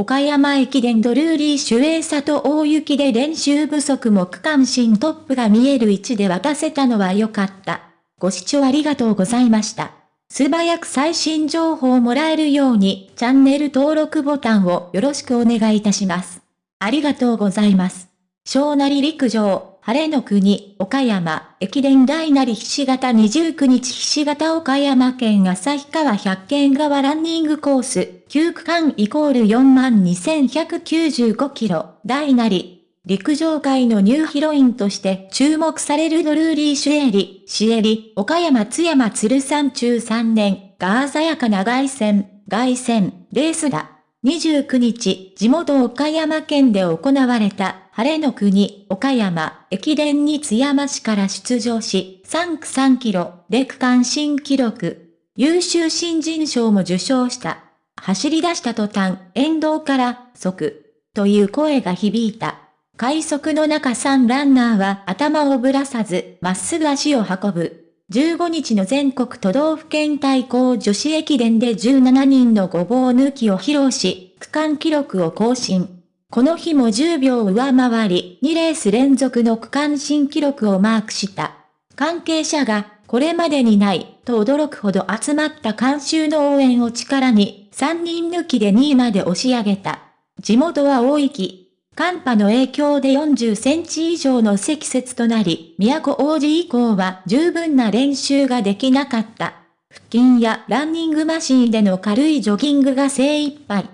岡山駅伝ドルーリー守衛里大雪で練習不足も区間新トップが見える位置で渡せたのは良かった。ご視聴ありがとうございました。素早く最新情報をもらえるようにチャンネル登録ボタンをよろしくお願いいたします。ありがとうございます。小なり陸上、晴れの国、岡山、駅伝大なりひし形29日ひし形岡山県旭川百軒川ランニングコース、9区間イコール42,195キロ、大なり、陸上界のニューヒロインとして注目されるドルーリー・シュエリ、シエリ、岡山津山鶴山中3年が鮮やかな凱旋、凱旋、レースだ。29日、地元岡山県で行われた、晴れの国、岡山、駅伝に津山市から出場し、3区3キロ、で区間新記録、優秀新人賞も受賞した。走り出した途端、沿道から、即、という声が響いた。快速の中3ランナーは頭をぶらさず、まっすぐ足を運ぶ。15日の全国都道府県対抗女子駅伝で17人のごぼう抜きを披露し、区間記録を更新。この日も10秒上回り、2レース連続の区間新記録をマークした。関係者が、これまでにない、と驚くほど集まった監修の応援を力に、3人抜きで2位まで押し上げた。地元は大域、寒波の影響で40センチ以上の積雪となり、都王子以降は十分な練習ができなかった。腹筋やランニングマシンでの軽いジョギングが精一杯。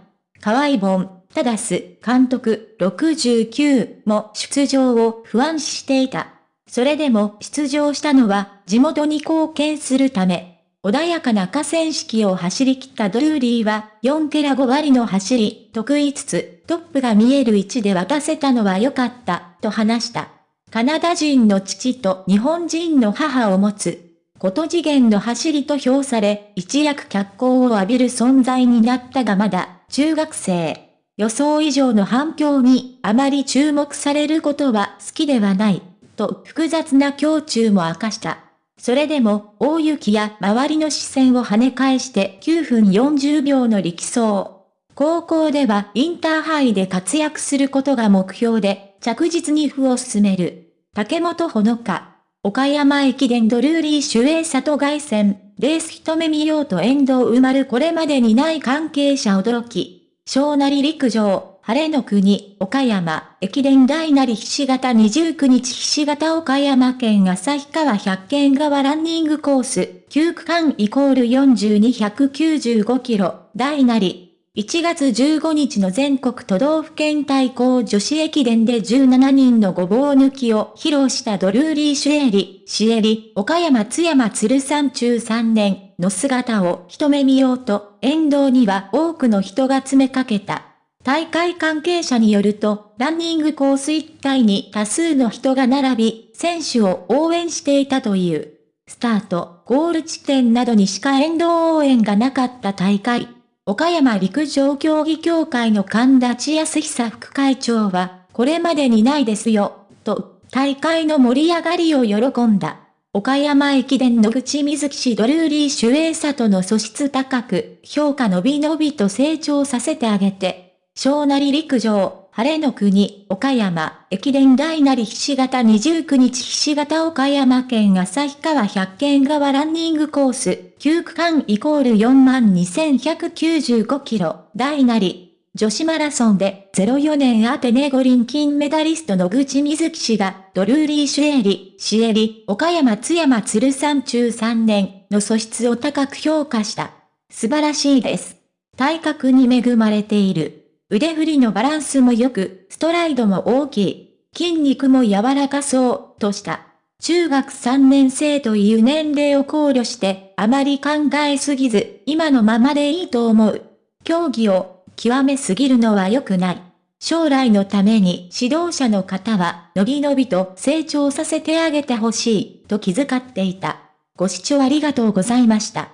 河合本、ただす、監督69も出場を不安視していた。それでも出場したのは地元に貢献するため。穏やかな河川敷を走り切ったドルーリーは、4ケラ5割の走り、得意つつ、トップが見える位置で渡せたのは良かった、と話した。カナダ人の父と日本人の母を持つ。こと次元の走りと評され、一躍脚光を浴びる存在になったがまだ、中学生。予想以上の反響にあまり注目されることは好きではない、と複雑な胸中も明かした。それでも、大雪や周りの視線を跳ね返して9分40秒の力走。高校ではインターハイで活躍することが目標で、着実に歩を進める。竹本ほのか。岡山駅伝ドルーリー守衛里外線、レース一目見ようと沿道埋まるこれまでにない関係者驚き。小なり陸上、晴れの国、岡山、駅伝大なりひし形29日ひし形岡山県旭川百軒川ランニングコース、9区間イコール4295キロ、大なり。1月15日の全国都道府県対抗女子駅伝で17人のごぼう抜きを披露したドルーリー・シュエリ、シエリ、岡山津山鶴山中3年の姿を一目見ようと、沿道には多くの人が詰めかけた。大会関係者によると、ランニングコース一帯に多数の人が並び、選手を応援していたという。スタート、ゴール地点などにしか沿道応援がなかった大会。岡山陸上競技協会の神田千康久副会長は、これまでにないですよ、と、大会の盛り上がりを喜んだ。岡山駅伝野口水木氏ドルーリー守衛里の素質高く、評価伸び伸びと成長させてあげて、小なり陸上、晴れの国、岡山、駅伝大なりひし形29日ひし形岡山県旭川百軒川ランニングコース、9区間イコール42,195キロ、大なり、女子マラソンで04年アテネ五輪金メダリストの口水木氏が、ドルーリー・シュエリ、シエリ、岡山津山鶴山中3年の素質を高く評価した。素晴らしいです。体格に恵まれている。腕振りのバランスも良く、ストライドも大きい。筋肉も柔らかそう、とした。中学3年生という年齢を考慮して、あまり考えすぎず、今のままでいいと思う。競技を極めすぎるのは良くない。将来のために指導者の方は、のびのびと成長させてあげてほしい、と気遣っていた。ご視聴ありがとうございました。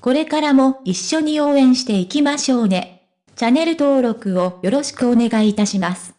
これからも一緒に応援していきましょうね。チャンネル登録をよろしくお願いいたします。